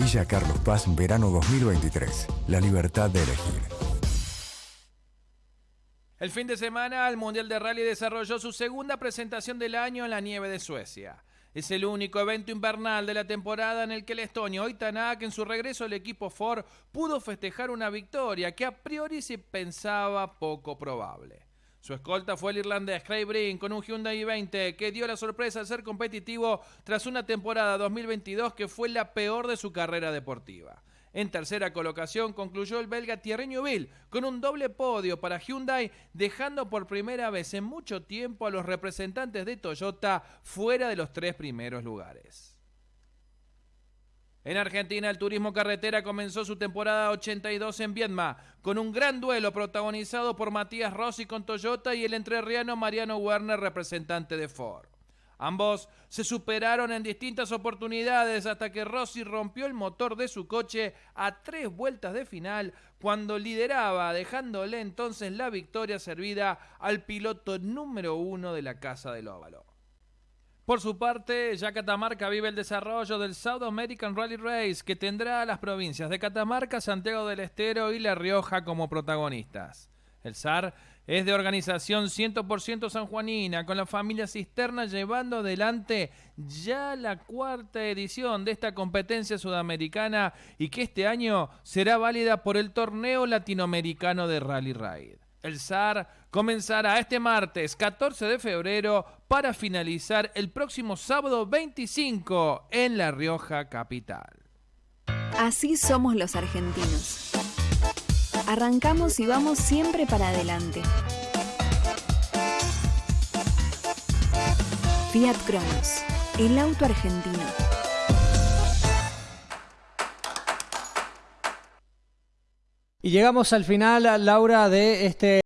Villa Carlos Paz, verano 2023. La libertad de elegir. El fin de semana, el Mundial de Rally desarrolló su segunda presentación del año en la nieve de Suecia. Es el único evento invernal de la temporada en el que el estonio Oitanak en su regreso al equipo Ford pudo festejar una victoria que a priori se pensaba poco probable. Su escolta fue el irlandés Craig Breen con un Hyundai i20 que dio la sorpresa de ser competitivo tras una temporada 2022 que fue la peor de su carrera deportiva. En tercera colocación concluyó el belga Thierry Neuville con un doble podio para Hyundai, dejando por primera vez en mucho tiempo a los representantes de Toyota fuera de los tres primeros lugares. En Argentina, el turismo carretera comenzó su temporada 82 en Viedma, con un gran duelo protagonizado por Matías Rossi con Toyota y el entrerriano Mariano Werner, representante de Ford. Ambos se superaron en distintas oportunidades hasta que Rossi rompió el motor de su coche a tres vueltas de final cuando lideraba, dejándole entonces la victoria servida al piloto número uno de la Casa del Óvalo. Por su parte, ya Catamarca vive el desarrollo del South American Rally Race, que tendrá a las provincias de Catamarca, Santiago del Estero y La Rioja como protagonistas. El SAR es de organización 100% sanjuanina, con la familia Cisterna llevando adelante ya la cuarta edición de esta competencia sudamericana y que este año será válida por el torneo latinoamericano de Rally Ride. El SAR comenzará este martes 14 de febrero para finalizar el próximo sábado 25 en La Rioja Capital. Así somos los argentinos. Arrancamos y vamos siempre para adelante. Fiat Cronos, el auto argentino. Y llegamos al final, Laura, de este